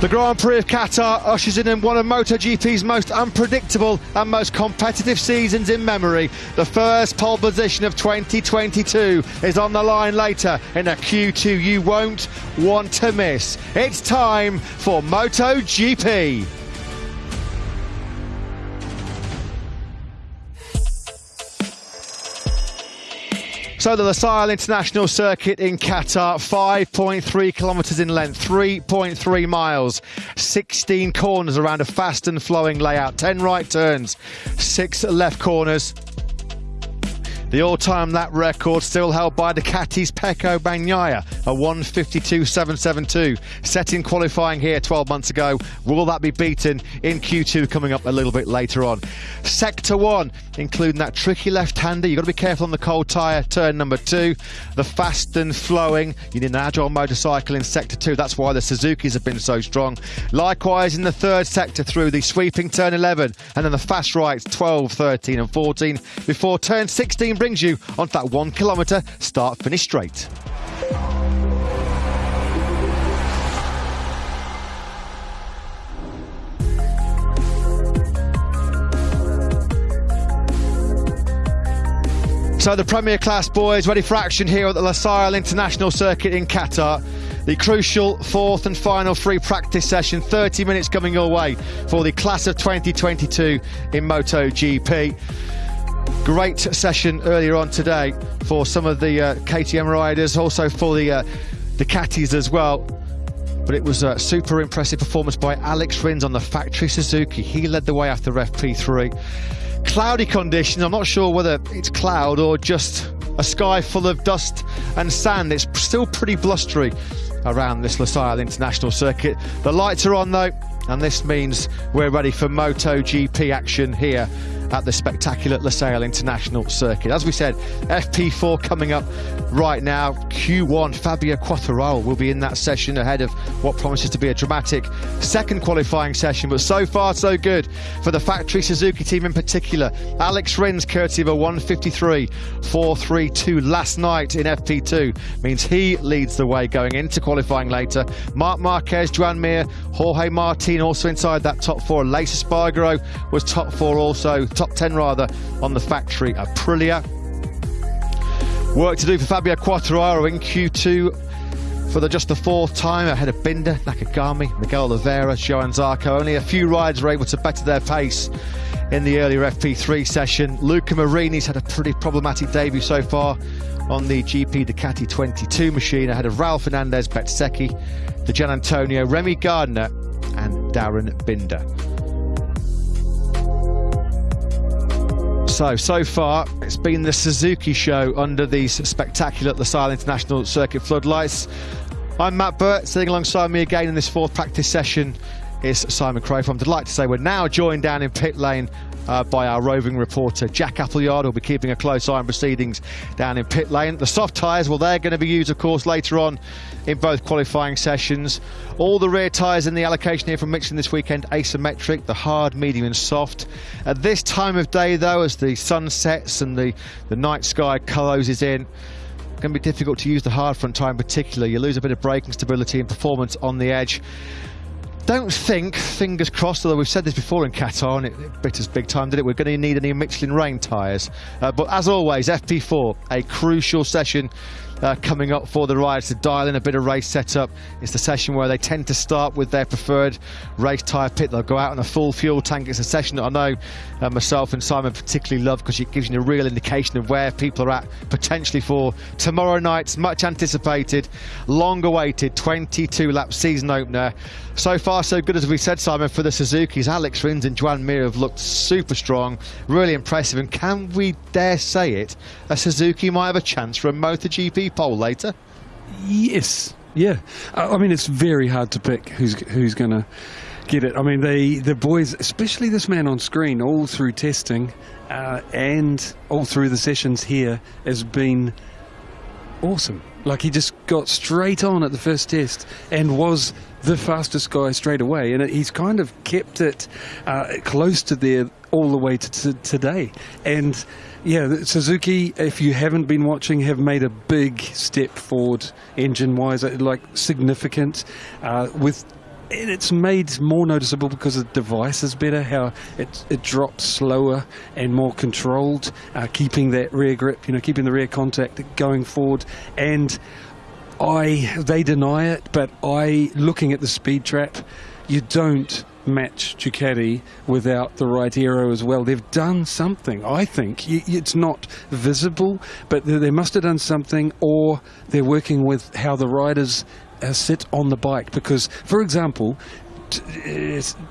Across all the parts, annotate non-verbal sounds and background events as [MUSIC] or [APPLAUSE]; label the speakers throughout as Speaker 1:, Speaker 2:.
Speaker 1: The Grand Prix of Qatar ushers in one of MotoGP's most unpredictable and most competitive seasons in memory. The first pole position of 2022 is on the line later in a Q2 you won't want to miss. It's time for MotoGP. So the Losail International Circuit in Qatar, 5.3 kilometres in length, 3.3 miles, 16 corners around a fast and flowing layout, 10 right turns, 6 left corners, the all-time lap record still held by Ducati's Pecco Bagnaia, a 152.772, set in qualifying here 12 months ago. Will that be beaten in Q2 coming up a little bit later on? Sector 1, including that tricky left-hander. You've got to be careful on the cold tyre, turn number 2. The fast and flowing, you need an agile motorcycle in Sector 2. That's why the Suzukis have been so strong. Likewise in the third sector through the sweeping turn 11 and then the fast rights 12, 13 and 14 before turn 16 brings you onto that one kilometre start finish straight. So the Premier Class boys ready for action here at the Losail International Circuit in Qatar. The crucial fourth and final free practice session, 30 minutes coming your way for the class of 2022 in MotoGP. Great session earlier on today for some of the uh, KTM riders, also for the uh, Ducatis as well. But it was a super impressive performance by Alex Rins on the factory Suzuki. He led the way after FP3. Cloudy conditions, I'm not sure whether it's cloud or just a sky full of dust and sand. It's still pretty blustery around this Losail International Circuit. The lights are on though, and this means we're ready for MotoGP action here at the spectacular Losail International Circuit. As we said, FP4 coming up right now. Q1, Fabio Quartararo will be in that session ahead of what promises to be a dramatic second qualifying session. But so far, so good for the factory Suzuki team in particular. Alex Rins, courtesy of a 153 432 last night in FP2, means he leads the way going into qualifying later. Marc Marquez, Joan Mir, Jorge Martin also inside that top four. Aleix Espargaro was top four also top 10 rather, on the factory Aprilia. Work to do for Fabio Quartararo in Q2 for the just the fourth time ahead of Binder, Nakagami, Miguel Oliveira, Johann Zarco. Only a few riders were able to better their pace in the earlier FP3 session. Luca Marini's had a pretty problematic debut so far on the GP Ducati 22 machine ahead of Raul Fernandez, Bezzecchi, Di Giannantonio, Remy Gardner and Darryn Binder. So, so far, it's been the Suzuki show under these spectacular Losail International Circuit floodlights. I'm Matt Birt, sitting alongside me again in this fourth practice session is Simon Crafar. I'm delighted to say we're now joined down in pit lane uh, by our roving reporter Jack Appleyard, who'll be keeping a close eye on proceedings down in pit lane. The soft tyres, well, they're going to be used, of course, later on in both qualifying sessions. All the rear tyres in the allocation here from Michelin this weekend asymmetric, the hard, medium, and soft. At this time of day, though, as the sun sets and the, the night sky closes in, going to be difficult to use the hard front tyre in particular. You lose a bit of braking stability and performance on the edge don't think, fingers crossed, although we've said this before in Qatar and it, it bit us big time, did it? We're going to need any Michelin rain tyres. Uh, but as always, FP4, a crucial session uh, coming up for the riders to dial in a bit of race setup. It's the session where they tend to start with their preferred race tyre pit. They'll go out on a full fuel tank. It's a session that I know uh, myself and Simon particularly love because it gives you a real indication of where people are at potentially for tomorrow night's much anticipated, long awaited 22 lap season opener. So far, so good as we said, Simon, for the Suzuki's. Alex Rins and Joan Mir have looked super strong, really impressive. And can we dare say it, a Suzuki might have a chance for a MotoGP pole later?
Speaker 2: Yes, yeah. I mean, it's very hard to pick who's who's going to get it. I mean, they the boys, especially this man on screen, all through testing uh, and all through the sessions here, has been awesome. Like he just got straight on at the first test and was the fastest guy straight away, and he's kind of kept it uh, close to there all the way to, to today. And yeah, Suzuki, if you haven't been watching, have made a big step forward engine wise, uh, like significant, uh, with it's made more noticeable because the device is better, how it, it drops slower and more controlled, uh, keeping that rear grip, you know, keeping the rear contact going forward. And I, they deny it, but I, looking at the speed trap, you don't match Ducati without the right aero as well. They've done something, I think. It's not visible, but they must have done something, or they're working with how the riders uh, sit on the bike. Because, for example,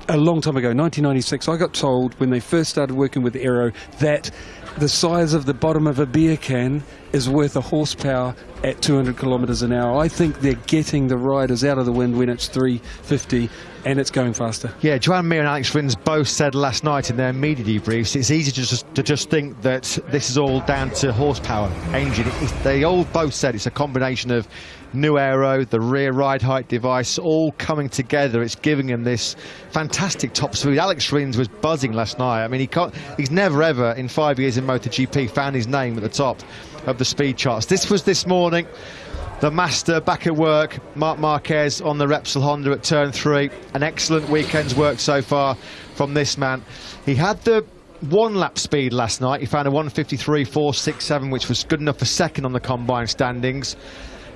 Speaker 2: a long time ago, 1996, I got told when they first started working with aero that the size of the bottom of a beer can is worth a horsepower at 200 kilometres an hour. I think they're getting the riders out of the wind when it's 350 and it's going faster.
Speaker 1: Yeah, Joan Mir and Alex Rins both said last night in their media debriefs it's easy to just, to just think that this is all down to horsepower engine. It, they all both said it's a combination of new aero, the rear ride height device, all coming together. It's giving him this fantastic top speed. Alex Rins was buzzing last night. I mean, he can't, he's never ever in five years in MotoGP found his name at the top of the speed charts. This was this morning the master back at work, Marc Marquez on the Repsol Honda at turn three. An excellent weekend's work so far from this man. He had the one lap speed last night. He found a 153.467, which was good enough for second on the combine standings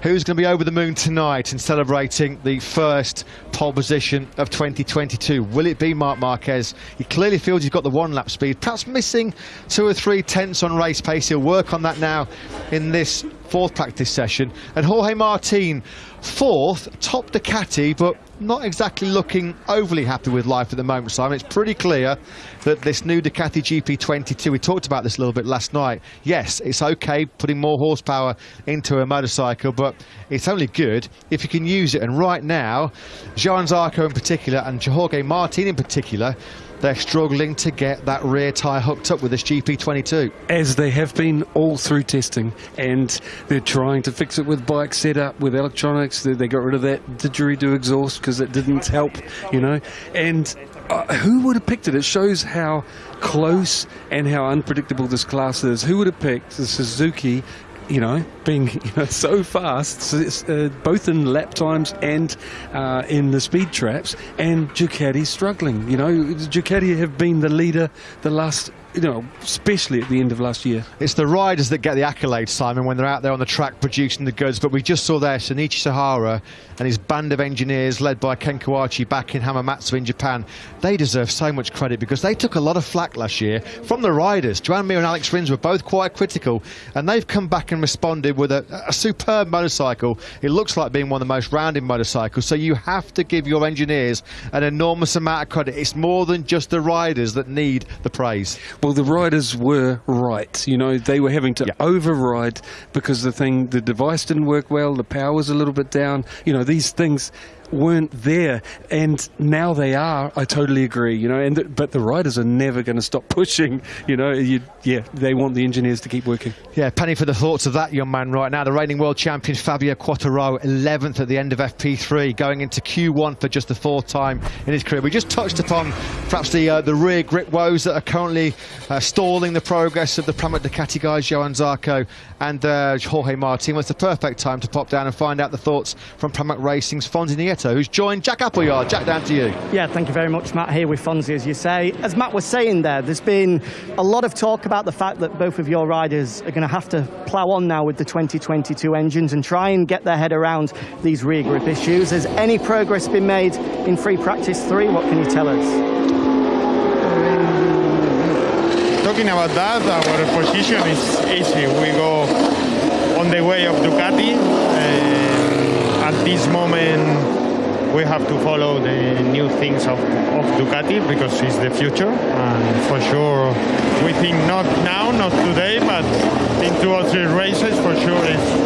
Speaker 1: who's going to be over the moon tonight and celebrating the first pole position of 2022. Will it be Marc Marquez? He clearly feels he's got the one lap speed, perhaps missing two or three tenths on race pace. He'll work on that now in this fourth practice session. And Jorge Martin, fourth, top Ducati, but not exactly looking overly happy with life at the moment, Simon. It's pretty clear that this new Ducati GP22, we talked about this a little bit last night. Yes, it's okay putting more horsepower into a motorcycle, but it's only good if you can use it. And right now, Johann Zarco in particular and Jorge Martin in particular they're struggling to get that rear tyre hooked up with this GP22.
Speaker 2: As they have been all through testing, and they're trying to fix it with bike setup, with electronics. They, they got rid of that didgeridoo exhaust because it didn't help, you know. And uh, who would have picked it? It shows how close and how unpredictable this class is. Who would have picked the Suzuki you know, being [LAUGHS] you know, so fast, so uh, both in lap times and uh, in the speed traps, and Ducati struggling. You know, Ducati have been the leader the last you know, especially at the end of last year.
Speaker 1: It's the riders that get the accolades, Simon, when they're out there on the track producing the goods. But we just saw there Shinichi Sahara and his band of engineers led by Ken Kawauchi back in Hamamatsu in Japan. They deserve so much credit because they took a lot of flack last year from the riders. Joan Mir and Alex Rins were both quite critical and they've come back and responded with a, a superb motorcycle. It looks like being one of the most rounded motorcycles. So you have to give your engineers an enormous amount of credit. It's more than just the riders that need the praise.
Speaker 2: Well, the riders were right. You know, they were having to yeah. override because the thing, the device didn't work well, the power was a little bit down. You know, these things weren't there, and now they are. I totally agree. You know, and the, but the riders are never going to stop pushing. You know, you, yeah, they want the engineers to keep working.
Speaker 1: Yeah, penny for the thoughts of that young man right now. The reigning world champion Fabio Quartararo, 11th at the end of FP3, going into Q1 for just the fourth time in his career. We just touched upon perhaps the uh, the rear grip woes that are currently uh, stalling the progress of the Pramac Ducati guys, Johann Zarco and uh, Jorge Martin. Was the perfect time to pop down and find out the thoughts from Pramac Racing's Fonsi Nieto who's joined Jack Appleyard. Jack, down to you.
Speaker 3: Yeah, thank you very much, Matt, here with Fonsi, as you say. As Matt was saying there, there's been a lot of talk about the fact that both of your riders are going to have to plough on now with the 2022 engines and try and get their head around these rear grip issues. Has any progress been made in free practice three? What can you tell us?
Speaker 4: talking about that, our position is easy. We go on the way of Ducati. Uh, at this moment we have to follow the new things of, of Ducati because it's the future. And for sure we think not now, not today, but in two or three races for sure it's,